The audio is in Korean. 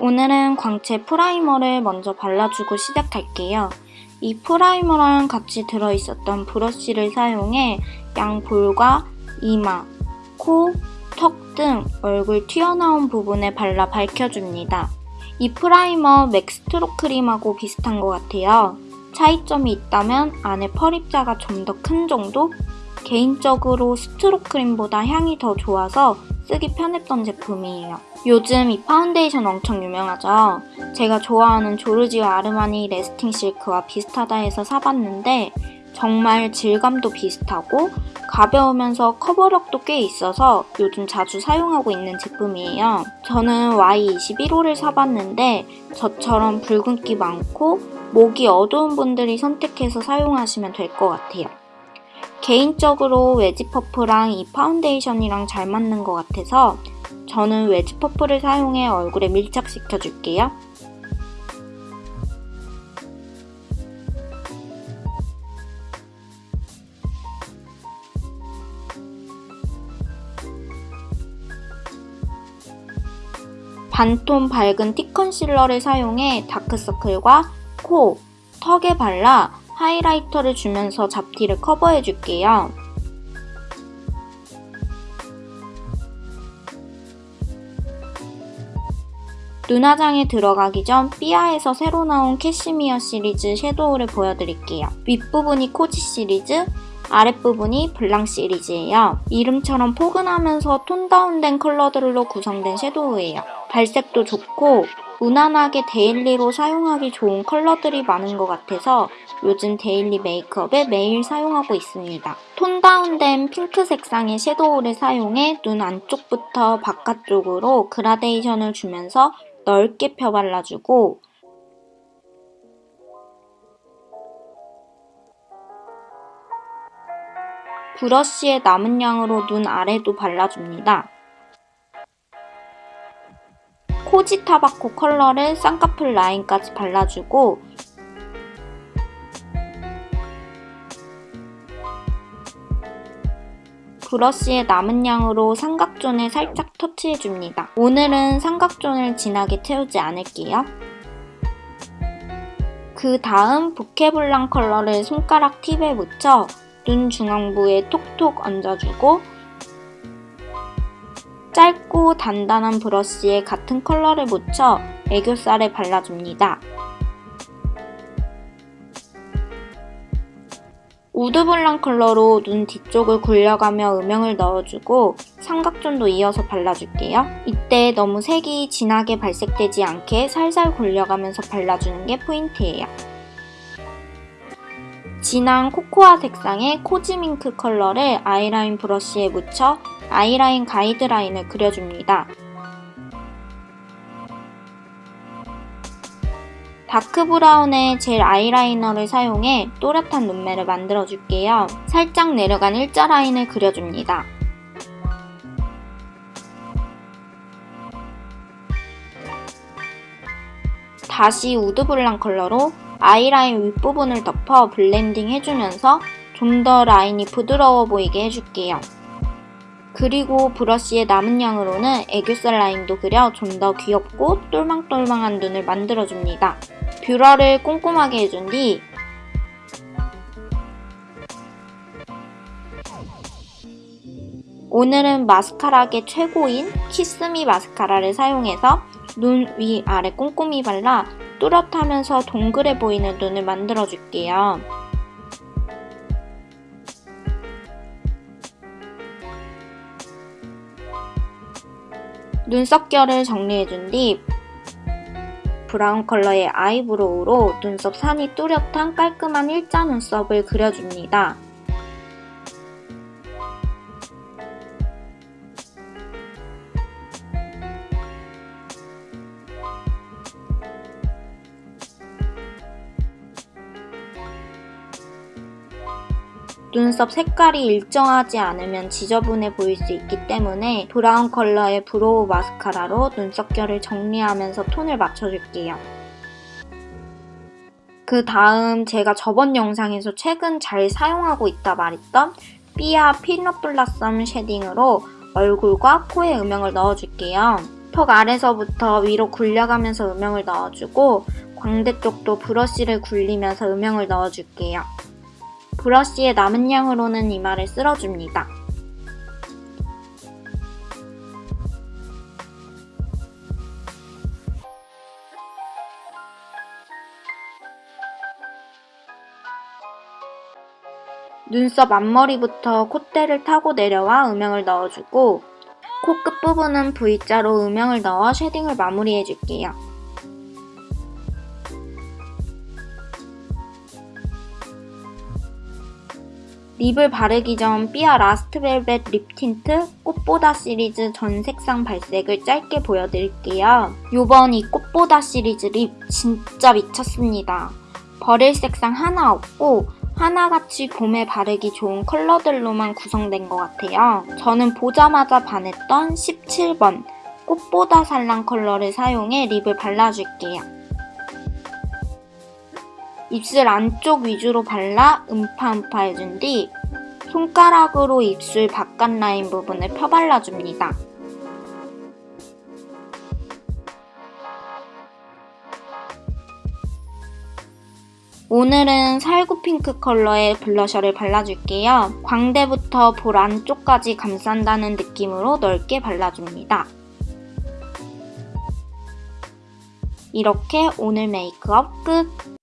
오늘은 광채 primer를 먼저 발라주고 시작할게요. 이 primer랑 같이 들어있었던 브러쉬를 사용해 양 볼과 이마, 코, 턱 등 얼굴 튀어나온 부분에 발라 밝혀줍니다. 이 primer 맥 스트롭 크림하고 비슷한 것 같아요. 차이점이 있다면 안에 pearl입자가 좀 더 큰 정도? 개인적으로 스트롭 크림보다 향이 더 좋아서 쓰기 편했던 제품이에요. 요즘 이 파운데이션 엄청 유명하죠? 제가 좋아하는 조르지오 아르마니 래스팅 실크와 비슷하다 해서 사봤는데 정말 질감도 비슷하고 가벼우면서 커버력도 꽤 있어서 요즘 자주 사용하고 있는 제품이에요. 저는 Y21호를 사봤는데 저처럼 붉은기 많고 목이 어두운 분들이 선택해서 사용하시면 될 것 같아요. 개인적으로 웨지 퍼프랑 이 파운데이션이랑 잘 맞는 것 같아서 저는 웨지 퍼프를 사용해 얼굴에 밀착시켜 줄게요. 반톤 밝은 팁 컨실러를 사용해 다크서클과 코, 턱에 발라 하이라이터를 주면서 잡티를 커버해줄게요. 눈화장에 들어가기 전 삐아에서 새로 나온 캐시미어 시리즈 섀도우를 보여드릴게요. 윗부분이 코지 시리즈, 아랫부분이 블랑 시리즈예요. 이름처럼 포근하면서 톤 다운된 컬러들로 구성된 섀도우예요. 발색도 좋고 무난하게 데일리로 사용하기 좋은 컬러들이 많은 것 같아서 요즘 데일리 메이크업에 매일 사용하고 있습니다. 톤 다운된 핑크 색상의 섀도우를 사용해 눈 안쪽부터 바깥쪽으로 그라데이션을 주면서 넓게 펴 발라주고 브러쉬의 남은 양으로 눈 아래도 발라줍니다. 코지 타바코 컬러를 쌍꺼풀 라인까지 발라주고 브러쉬의 남은 양으로 삼각존에 살짝 터치해줍니다. 오늘은 삼각존을 진하게 채우지 않을게요. 그 다음 보케블랑 컬러를 손가락 팁에 묻혀 눈 중앙부에 톡톡 얹어주고 짧고 단단한 브러쉬에 같은 컬러를 묻혀 애교살에 발라줍니다. 우드블랑 컬러로 눈 뒤쪽을 굴려가며 음영을 넣어주고 삼각존도 이어서 발라줄게요. 이때 너무 색이 진하게 발색되지 않게 살살 굴려가면서 발라주는 게 포인트예요. 진한 코코아 색상의 코지밍크 컬러를 아이라인 브러쉬에 묻혀 아이라인 가이드라인을 그려줍니다. 다크브라운의 젤 아이라이너를 사용해 또렷한 눈매를 만들어줄게요. 살짝 내려간 일자 라인을 그려줍니다. 다시 우드블랑 컬러로 아이라인 윗부분을 덮어 블렌딩 해주면서 좀 더 라인이 부드러워 보이게 해줄게요. 그리고 브러쉬의 남은 양으로는 애교살 라인도 그려 좀 더 귀엽고 똘망똘망한 눈을 만들어줍니다. 뷰러를 꼼꼼하게 해준 뒤 오늘은 마스카라계 최고인 키스미 마스카라를 사용해서 눈 위 아래 꼼꼼히 발라 뚜렷하면서 동그래 보이는 눈을 만들어줄게요. 눈썹결을 정리해준 뒤 브라운 컬러의 아이브로우로 눈썹 산이 뚜렷한 깔끔한 일자 눈썹을 그려줍니다. 눈썹 색깔이 일정하지 않으면 지저분해 보일 수 있기 때문에 브라운 컬러의 브로우 마스카라로 눈썹결을 정리하면서 톤을 맞춰줄게요. 그 다음 제가 저번 영상에서 최근 잘 사용하고 있다 말했던 삐아 피넛 블라썸 쉐딩으로 얼굴과 코에 음영을 넣어줄게요. 턱 아래서부터 위로 굴려가면서 음영을 넣어주고 광대 쪽도 브러쉬를 굴리면서 음영을 넣어줄게요. 브러쉬의 남은 양으로는 이마를 쓸어줍니다. 눈썹 앞머리부터 콧대를 타고 내려와 음영을 넣어주고 코 끝부분은 V자로 음영을 넣어 쉐딩을 마무리해줄게요. 립을 바르기 전 삐아 라스트벨벳 립 틴트 꽃보다 시리즈 전 색상 발색을 짧게 보여드릴게요. 요번 이 꽃보다 시리즈 립 진짜 미쳤습니다. 버릴 색상 하나 없고 하나같이 봄에 바르기 좋은 컬러들로만 구성된 것 같아요. 저는 보자마자 반했던 17번 꽃보다 살랑 컬러를 사용해 립을 발라줄게요. 입술 안쪽 위주로 발라 음파음파 해준 뒤 손가락으로 입술 바깥 라인 부분을 펴발라줍니다. 오늘은 살구 핑크 컬러의 블러셔를 발라줄게요. 광대부터 볼 안쪽까지 감싼다는 느낌으로 넓게 발라줍니다. 이렇게 오늘 메이크업 끝!